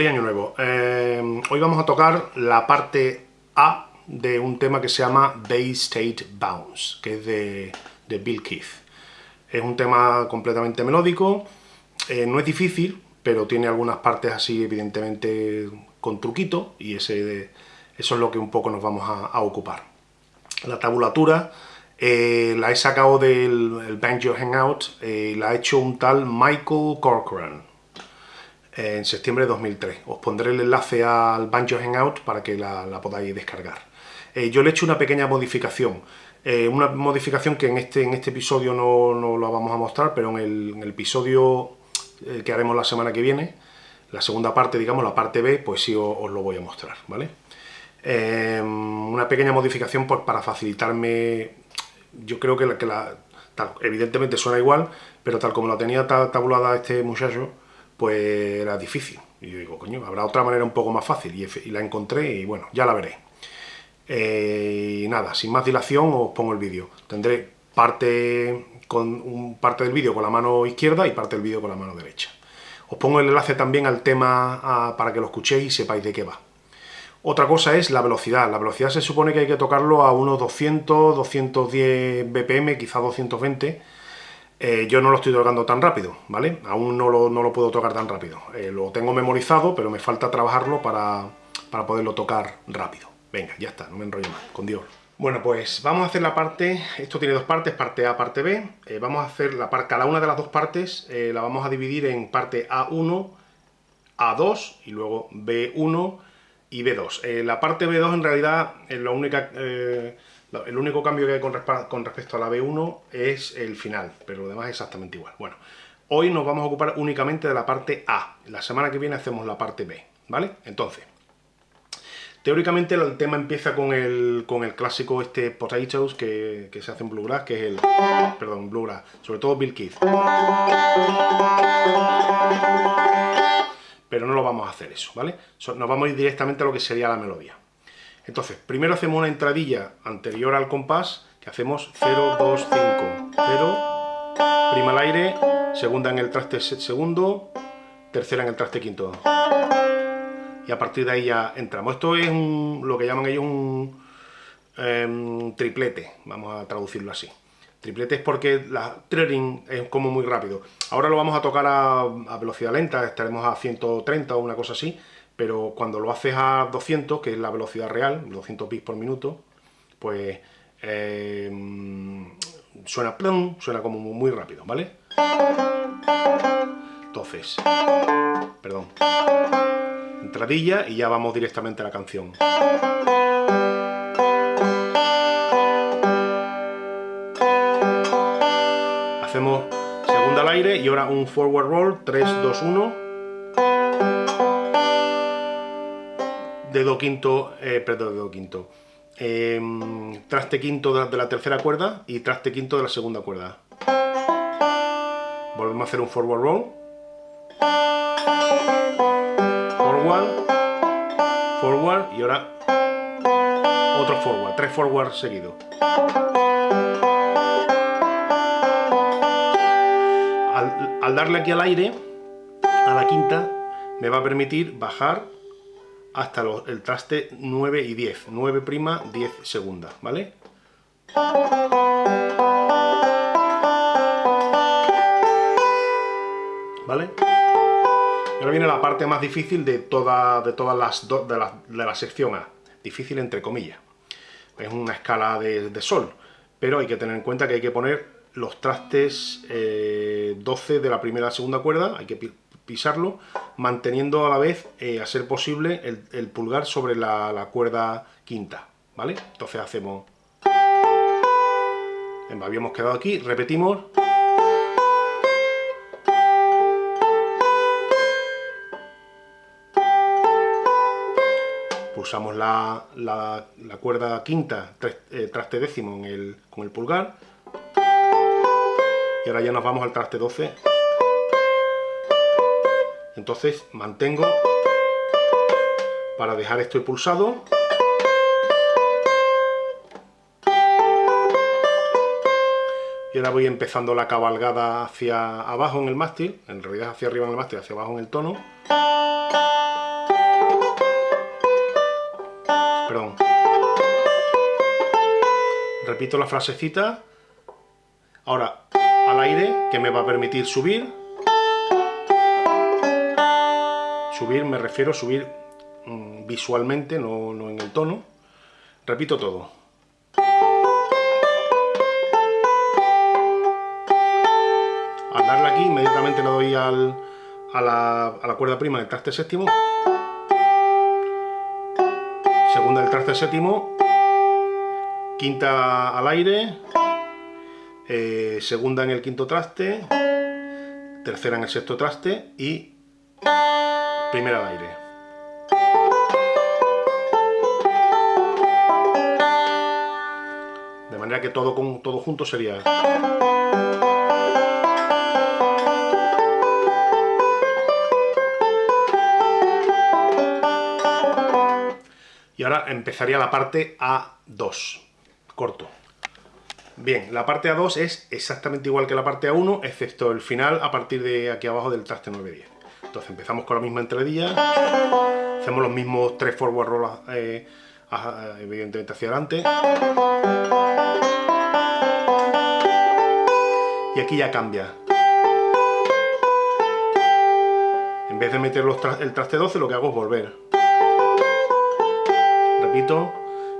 Feliz Año Nuevo. Eh, hoy vamos a tocar la parte A de un tema que se llama Bay State Bounce, que es de, Bill Keith. Es un tema completamente melódico, eh, no es difícil, pero tiene algunas partes así evidentemente con truquito, y ese, eso es lo que un poco nos vamos a, ocupar. La tabulatura eh, la he sacado del Banjo Hangout, la ha hecho un tal Michael Corcoran, en septiembre de 2003. Os pondré el enlace al Banjo Hangout para que la, podáis descargar. Eh, yo le he hecho una pequeña modificación, eh, una modificación que en este, en este episodio no, no la vamos a mostrar, pero en el, episodio eh, que haremos la semana que viene, la segunda parte, digamos, la parte B, pues sí os, lo voy a mostrar, ¿vale? una pequeña modificación para facilitarme, yo creo que la, que la evidentemente suena igual, pero tal como la tenía tabulada este muchacho, pues era difícil. Y yo digo, coño, habrá otra manera un poco más fácil. Y, la encontré y bueno, ya la veré. Eh, y nada, sin más dilación os pongo el vídeo. Tendré parte, con un, parte del vídeo con la mano izquierda y parte del vídeo con la mano derecha. Os pongo el enlace también al tema para que lo escuchéis y sepáis de qué va. Otra cosa es la velocidad. La velocidad se supone que hay que tocarlo a unos 200, 210 BPM, quizá 220 eh, yo no lo estoy tocando tan rápido, ¿vale? Aún no lo, puedo tocar tan rápido. Eh, lo tengo memorizado, pero me falta trabajarlo para, poderlo tocar rápido. Venga, ya está, no me enrollo más, con Dios. Bueno, pues vamos a hacer la parte, esto tiene dos partes, parte A, parte B. Eh, vamos a hacer la parte, cada una de las dos partes la vamos a dividir en parte A1, A2 y luego B1 y B2. la parte B2 en realidad es la única el único cambio que hay con, respecto a la B1 es el final, pero lo demás es exactamente igual. Bueno, hoy nos vamos a ocupar únicamente de la parte A. La semana que viene hacemos la parte B, ¿vale? Entonces, teóricamente el tema empieza con el, con el clásico este Potatoes que, se hace en Bluegrass, que es el... perdón, Bluegrass, sobre todo Bill Keith. Pero no lo vamos a hacer eso, ¿vale? Nos vamos a ir directamente a lo que sería la melodía. Entonces, primero hacemos una entradilla anterior al compás, que hacemos 0, 2, 5, 0, prima al aire, segunda en el traste segundo, tercera en el traste quinto. Y a partir de ahí ya entramos. Esto es lo que llaman ellos un em, triplete, vamos a traducirlo así. Triplete es porque la threading es como muy rápido. Ahora lo vamos a tocar a velocidad lenta, estaremos a 130 o una cosa así, pero cuando lo haces a 200, que es la velocidad real, 200 bits por minuto, pues eh, suena plum, suena como muy rápido, ¿vale? Entonces, perdón, entradilla y ya vamos directamente a la canción. Hacemos segunda al aire y ahora un forward roll, 3, 2, 1 dedo quinto, eh, perdón, dedo quinto, em, traste quinto de la, tercera cuerda y traste quinto de la segunda cuerda. Volvemos a hacer un forward roll. Forward, forward y ahora otro forward, tres forward seguidos. al darle aquí al aire, a la quinta, me va a permitir bajar hasta el traste 9 y 10. 9 prima, 10 segunda, ¿vale? ¿Vale? ahora viene la parte más difícil de, toda, de todas las de la, de la sección A. Difícil entre comillas. Es una escala de, sol. Pero hay que tener en cuenta que hay que poner los trastes 12 eh, de la primera a segunda cuerda. Hay que pisarlo, manteniendo a la vez, eh, a ser posible, el, pulgar sobre la, cuerda quinta, ¿vale? Entonces hacemos... Habíamos quedado aquí, repetimos... Pulsamos la, cuerda quinta, eh, traste décimo en el, con el pulgar. Y ahora ya nos vamos al traste 12 entonces mantengo para dejar esto pulsado. Y ahora voy empezando la cabalgada hacia abajo en el mástil, en realidad hacia arriba en el mástil, hacia abajo en el tono. Perdón. Repito la frasecita. Ahora al aire, que me va a permitir subir, Subir, me refiero a subir mm, visualmente, no, no en el tono. Repito todo. Al darle aquí, inmediatamente le doy al, a, la, a la cuerda prima del traste séptimo. Segunda del traste séptimo. Quinta al aire. Eh, segunda en el quinto traste. Tercera en el sexto traste. Y primera al aire. De manera que todo, con, todo junto sería... Y ahora empezaría la parte A2, corto. Bien, la parte A2 es exactamente igual que la parte A1, excepto el final a partir de aquí abajo del traste 9-10. Entonces empezamos con la misma entradilla, hacemos los mismos tres forward rolls, eh, evidentemente hacia adelante. Y aquí ya cambia. En vez de meter el traste 12, lo que hago es volver repito,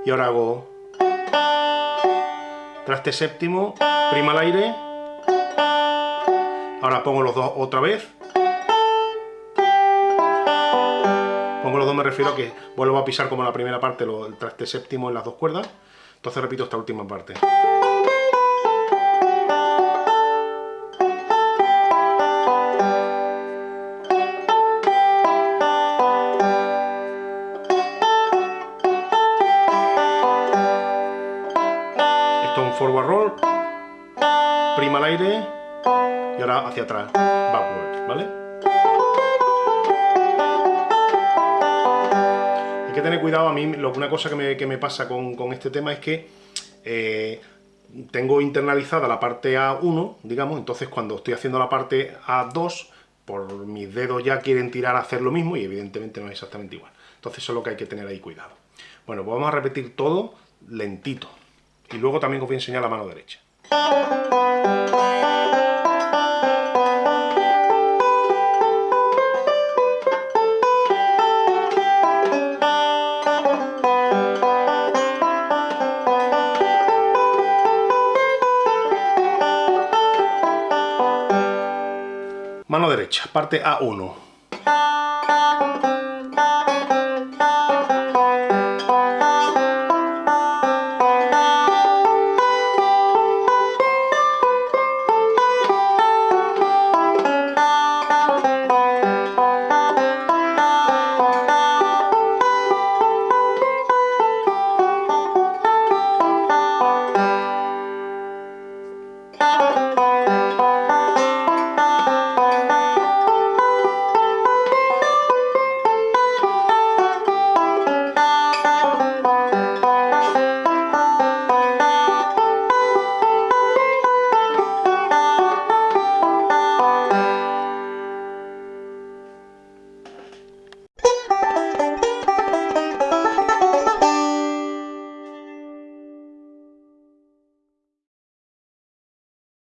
y ahora hago traste séptimo, prima al aire, ahora pongo los dos otra vez, pongo los dos me refiero a que vuelvo a pisar como la primera parte el traste séptimo en las dos cuerdas, entonces repito esta última parte. forward roll, prima al aire. Y ahora hacia atrás, backward, ¿vale? Que tener cuidado, a mí una cosa que me, pasa con, este tema es que eh, tengo internalizada la parte A1, digamos, entonces cuando estoy haciendo la parte A2, por mis dedos ya quieren tirar a hacer lo mismo y evidentemente no es exactamente igual. Entonces eso es lo que hay que tener ahí cuidado. Bueno, pues vamos a repetir todo lentito. Y luego también os voy a enseñar la mano derecha. Derecha, parte A1.